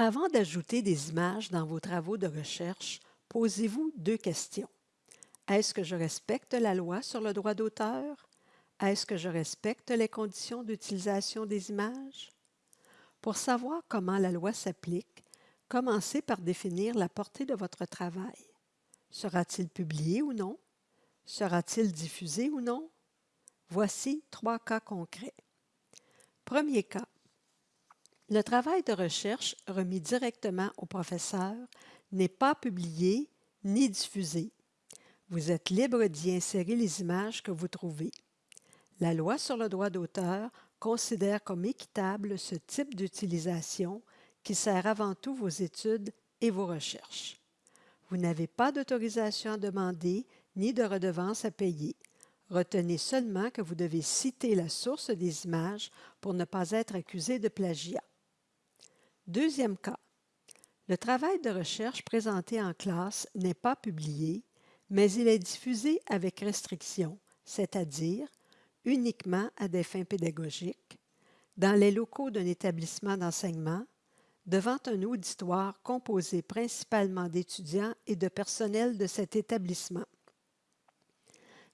Avant d'ajouter des images dans vos travaux de recherche, posez-vous deux questions. Est-ce que je respecte la loi sur le droit d'auteur? Est-ce que je respecte les conditions d'utilisation des images? Pour savoir comment la loi s'applique, commencez par définir la portée de votre travail. Sera-t-il publié ou non? Sera-t-il diffusé ou non? Voici trois cas concrets. Premier cas. Le travail de recherche remis directement au professeur n'est pas publié ni diffusé. Vous êtes libre d'y insérer les images que vous trouvez. La loi sur le droit d'auteur considère comme équitable ce type d'utilisation qui sert avant tout vos études et vos recherches. Vous n'avez pas d'autorisation à demander ni de redevance à payer. Retenez seulement que vous devez citer la source des images pour ne pas être accusé de plagiat. Deuxième cas. Le travail de recherche présenté en classe n'est pas publié, mais il est diffusé avec restriction, c'est-à-dire uniquement à des fins pédagogiques, dans les locaux d'un établissement d'enseignement, devant un auditoire composé principalement d'étudiants et de personnel de cet établissement.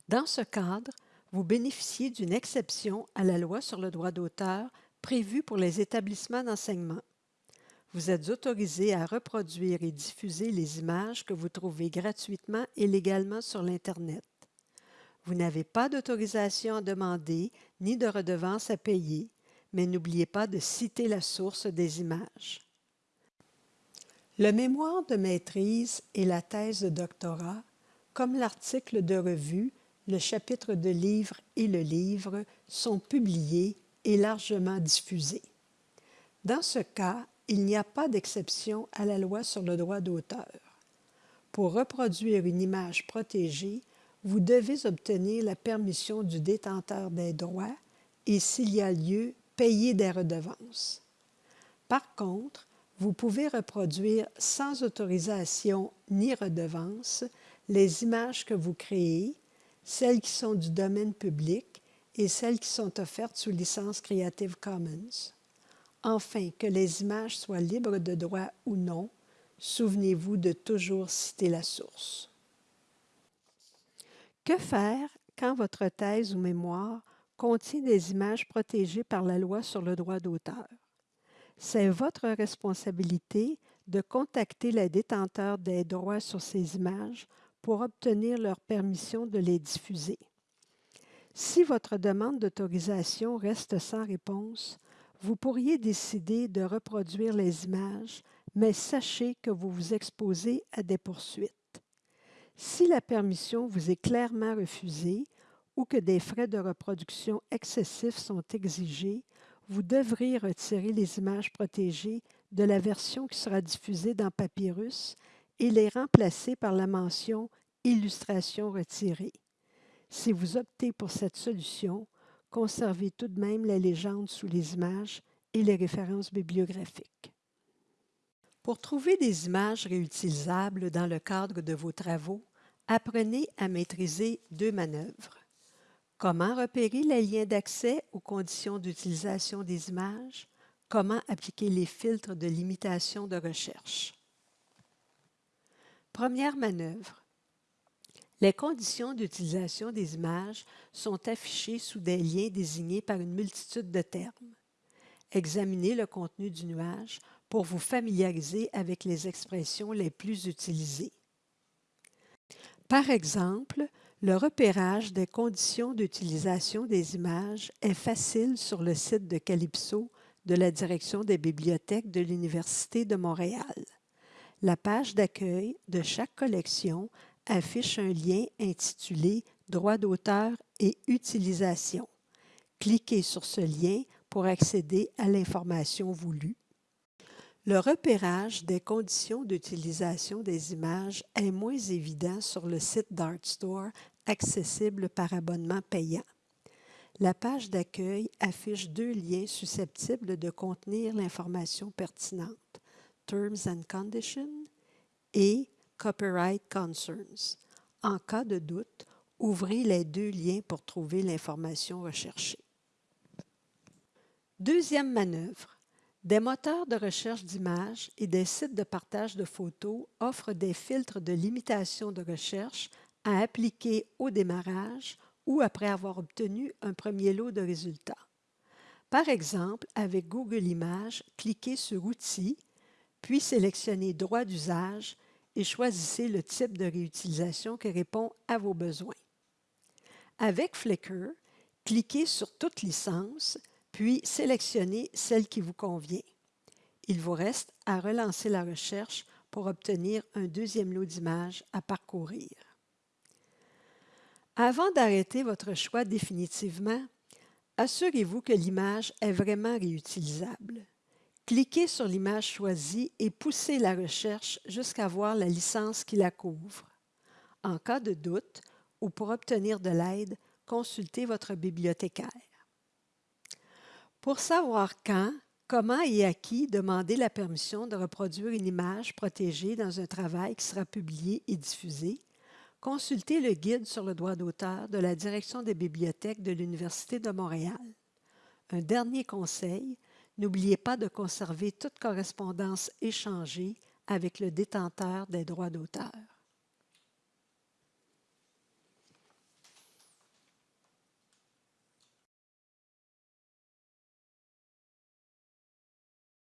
Dans ce cadre, vous bénéficiez d'une exception à la loi sur le droit d'auteur prévue pour les établissements d'enseignement. Vous êtes autorisé à reproduire et diffuser les images que vous trouvez gratuitement et légalement sur l'Internet. Vous n'avez pas d'autorisation à demander ni de redevance à payer, mais n'oubliez pas de citer la source des images. Le mémoire de maîtrise et la thèse de doctorat, comme l'article de revue, le chapitre de livre et le livre sont publiés et largement diffusés. Dans ce cas, il n'y a pas d'exception à la loi sur le droit d'auteur. Pour reproduire une image protégée, vous devez obtenir la permission du détenteur des droits et, s'il y a lieu, payer des redevances. Par contre, vous pouvez reproduire sans autorisation ni redevance les images que vous créez celles qui sont du domaine public et celles qui sont offertes sous licence Creative Commons. Enfin, que les images soient libres de droit ou non, souvenez-vous de toujours citer la source. Que faire quand votre thèse ou mémoire contient des images protégées par la loi sur le droit d'auteur? C'est votre responsabilité de contacter les détenteurs des droits sur ces images pour obtenir leur permission de les diffuser. Si votre demande d'autorisation reste sans réponse, vous pourriez décider de reproduire les images, mais sachez que vous vous exposez à des poursuites. Si la permission vous est clairement refusée ou que des frais de reproduction excessifs sont exigés, vous devrez retirer les images protégées de la version qui sera diffusée dans Papyrus et les remplacer par la mention Illustration retirée. Si vous optez pour cette solution, conservez tout de même la légende sous les images et les références bibliographiques. Pour trouver des images réutilisables dans le cadre de vos travaux, apprenez à maîtriser deux manœuvres. Comment repérer les liens d'accès aux conditions d'utilisation des images? Comment appliquer les filtres de limitation de recherche? Première manœuvre. Les conditions d'utilisation des images sont affichées sous des liens désignés par une multitude de termes. Examinez le contenu du nuage pour vous familiariser avec les expressions les plus utilisées. Par exemple, le repérage des conditions d'utilisation des images est facile sur le site de Calypso de la Direction des bibliothèques de l'Université de Montréal. La page d'accueil de chaque collection affiche un lien intitulé Droits d'auteur et utilisation. Cliquez sur ce lien pour accéder à l'information voulue. Le repérage des conditions d'utilisation des images est moins évident sur le site d'ArtStore accessible par abonnement payant. La page d'accueil affiche deux liens susceptibles de contenir l'information pertinente, Terms and Conditions et Copyright Concerns. En cas de doute, ouvrez les deux liens pour trouver l'information recherchée. Deuxième manœuvre. Des moteurs de recherche d'images et des sites de partage de photos offrent des filtres de limitation de recherche à appliquer au démarrage ou après avoir obtenu un premier lot de résultats. Par exemple, avec Google Images, cliquez sur Outils, puis sélectionnez Droit d'usage et choisissez le type de réutilisation qui répond à vos besoins. Avec Flickr, cliquez sur Toute licence, puis sélectionnez celle qui vous convient. Il vous reste à relancer la recherche pour obtenir un deuxième lot d'images à parcourir. Avant d'arrêter votre choix définitivement, assurez-vous que l'image est vraiment réutilisable. Cliquez sur l'image choisie et poussez la recherche jusqu'à voir la licence qui la couvre. En cas de doute ou pour obtenir de l'aide, consultez votre bibliothécaire. Pour savoir quand, comment et à qui demander la permission de reproduire une image protégée dans un travail qui sera publié et diffusé, consultez le guide sur le droit d'auteur de la Direction des bibliothèques de l'Université de Montréal. Un dernier conseil, n'oubliez pas de conserver toute correspondance échangée avec le détenteur des droits d'auteur.